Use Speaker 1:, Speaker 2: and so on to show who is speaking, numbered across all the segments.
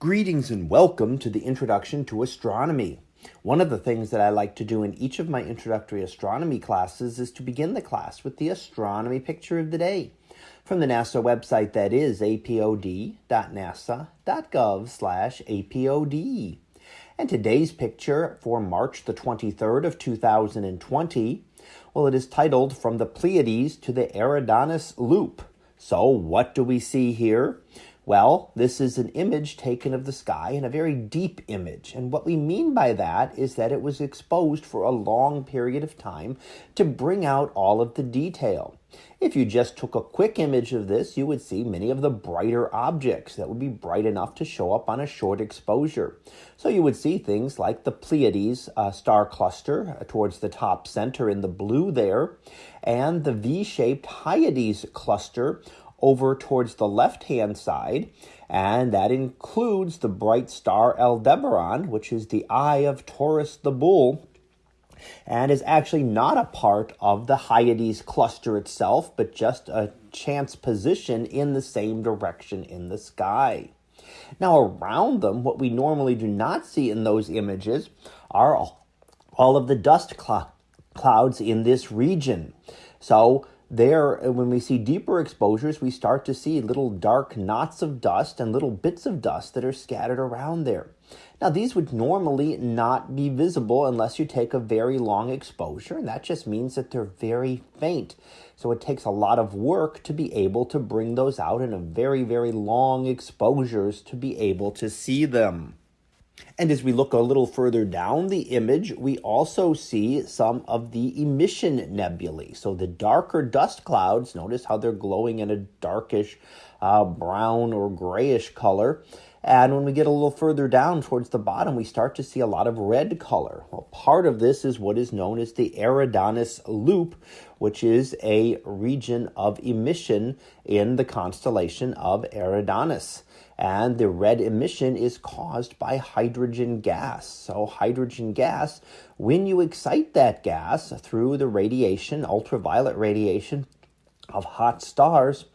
Speaker 1: Greetings and welcome to the introduction to astronomy. One of the things that I like to do in each of my introductory astronomy classes is to begin the class with the astronomy picture of the day from the NASA website that is apod.nasa.gov slash apod. And today's picture for March the 23rd of 2020, well, it is titled From the Pleiades to the Eridanus Loop. So what do we see here? Well, this is an image taken of the sky and a very deep image. And what we mean by that is that it was exposed for a long period of time to bring out all of the detail. If you just took a quick image of this, you would see many of the brighter objects that would be bright enough to show up on a short exposure. So you would see things like the Pleiades uh, star cluster uh, towards the top center in the blue there, and the V-shaped Hyades cluster over towards the left-hand side, and that includes the bright star Aldebaran, which is the eye of Taurus the Bull, and is actually not a part of the Hyades cluster itself, but just a chance position in the same direction in the sky. Now, around them, what we normally do not see in those images are all, of the dust cl clouds in this region. So, there uh, when we see deeper exposures we start to see little dark knots of dust and little bits of dust that are scattered around there now these would normally not be visible unless you take a very long exposure and that just means that they're very faint so it takes a lot of work to be able to bring those out in a very very long exposures to be able to see them and as we look a little further down the image, we also see some of the emission nebulae. So the darker dust clouds, notice how they're glowing in a darkish uh, brown or grayish color. And when we get a little further down towards the bottom, we start to see a lot of red color. Well, part of this is what is known as the Eridanus Loop, which is a region of emission in the constellation of Eridanus. And the red emission is caused by hydrogen gas. So, hydrogen gas, when you excite that gas through the radiation, ultraviolet radiation of hot stars,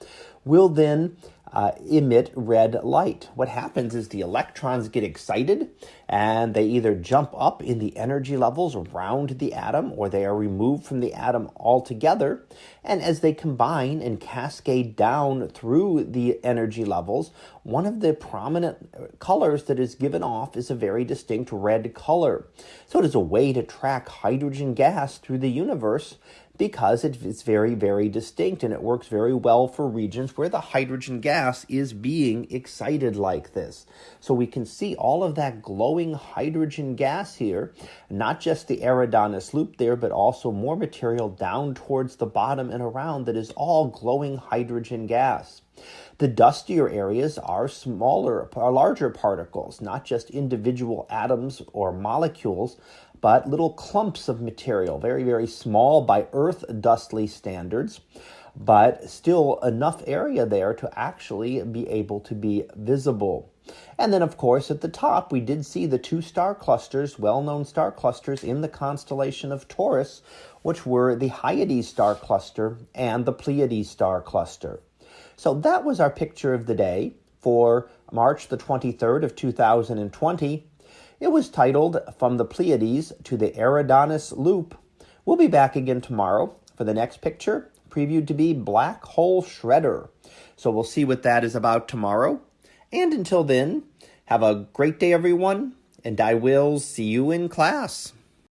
Speaker 1: will then uh, emit red light. What happens is the electrons get excited and they either jump up in the energy levels around the atom or they are removed from the atom altogether. And as they combine and cascade down through the energy levels, one of the prominent uh, colors that is given off is a very distinct red color. So it is a way to track hydrogen gas through the universe because it's very, very distinct and it works very well for regions where the hydrogen gas is being excited like this. So we can see all of that glowing hydrogen gas here, not just the Eridanus loop there, but also more material down towards the bottom and around that is all glowing hydrogen gas. The dustier areas are smaller, are larger particles, not just individual atoms or molecules, but little clumps of material, very, very small by Earth dustly standards, but still enough area there to actually be able to be visible. And then, of course, at the top, we did see the two star clusters, well known star clusters in the constellation of Taurus, which were the Hyades star cluster and the Pleiades star cluster. So that was our picture of the day for March the 23rd of 2020. It was titled From the Pleiades to the Eridanus Loop. We'll be back again tomorrow for the next picture, previewed to be Black Hole Shredder. So we'll see what that is about tomorrow. And until then, have a great day, everyone, and I will see you in class.